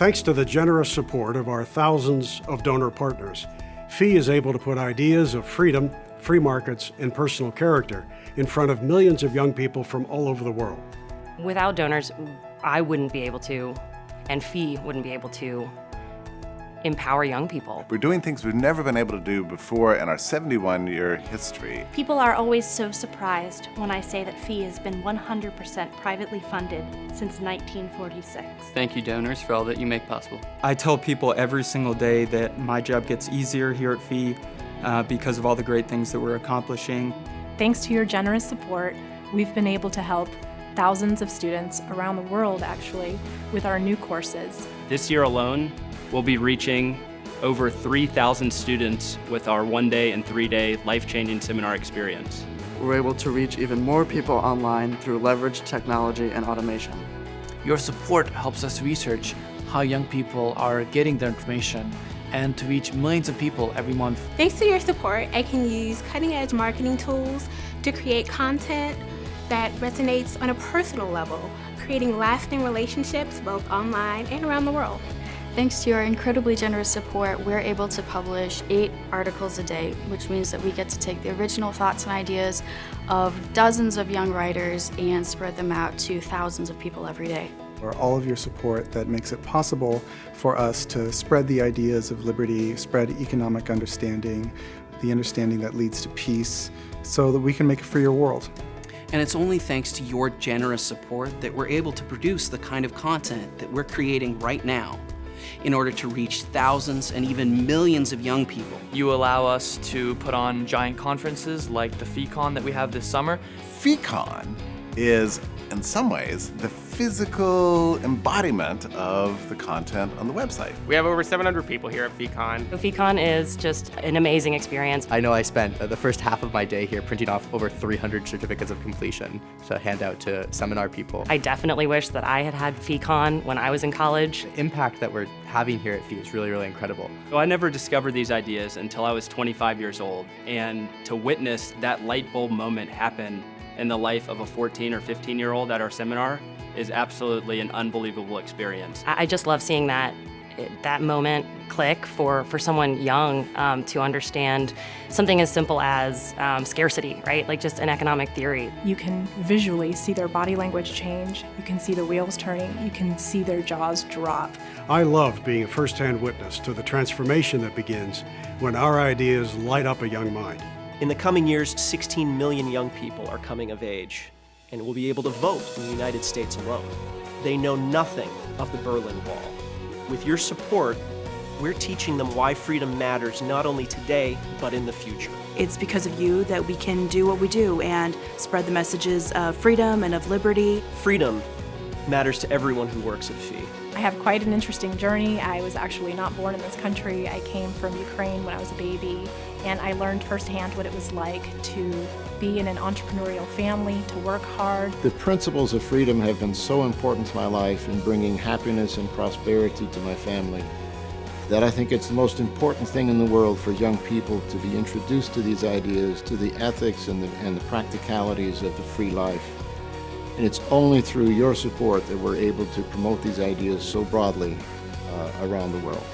Thanks to the generous support of our thousands of donor partners, FEE is able to put ideas of freedom, free markets, and personal character in front of millions of young people from all over the world. Without donors, I wouldn't be able to, and FEE wouldn't be able to empower young people. We're doing things we've never been able to do before in our 71-year history. People are always so surprised when I say that FEE has been 100% privately funded since 1946. Thank you, donors, for all that you make possible. I tell people every single day that my job gets easier here at FEE uh, because of all the great things that we're accomplishing. Thanks to your generous support, we've been able to help thousands of students around the world, actually, with our new courses. This year alone, we'll be reaching over 3,000 students with our one-day and three-day life-changing seminar experience. We're able to reach even more people online through leveraged technology and automation. Your support helps us research how young people are getting their information and to reach millions of people every month. Thanks to your support, I can use cutting-edge marketing tools to create content that resonates on a personal level, creating lasting relationships both online and around the world. Thanks to your incredibly generous support, we're able to publish eight articles a day, which means that we get to take the original thoughts and ideas of dozens of young writers and spread them out to thousands of people every day. For all of your support that makes it possible for us to spread the ideas of liberty, spread economic understanding, the understanding that leads to peace, so that we can make a freer world. And it's only thanks to your generous support that we're able to produce the kind of content that we're creating right now in order to reach thousands and even millions of young people. You allow us to put on giant conferences like the FEEcon that we have this summer. FEEcon is, in some ways, the physical embodiment of the content on the website. We have over 700 people here at FEEcon. FEEcon is just an amazing experience. I know I spent uh, the first half of my day here printing off over 300 certificates of completion to hand out to seminar people. I definitely wish that I had had FEEcon when I was in college. The impact that we're having here at FEE is really, really incredible. So I never discovered these ideas until I was 25 years old, and to witness that light bulb moment happen in the life of a 14 or 15 year old at our seminar is absolutely an unbelievable experience. I just love seeing that that moment click for, for someone young um, to understand something as simple as um, scarcity, right? Like just an economic theory. You can visually see their body language change. You can see the wheels turning. You can see their jaws drop. I love being a first-hand witness to the transformation that begins when our ideas light up a young mind. In the coming years, 16 million young people are coming of age and will be able to vote in the United States alone. They know nothing of the Berlin Wall. With your support, we're teaching them why freedom matters not only today, but in the future. It's because of you that we can do what we do and spread the messages of freedom and of liberty. Freedom matters to everyone who works at FEE. I have quite an interesting journey. I was actually not born in this country. I came from Ukraine when I was a baby, and I learned firsthand what it was like to be in an entrepreneurial family, to work hard. The principles of freedom have been so important to my life in bringing happiness and prosperity to my family that I think it's the most important thing in the world for young people to be introduced to these ideas, to the ethics and the, and the practicalities of the free life. And it's only through your support that we're able to promote these ideas so broadly uh, around the world.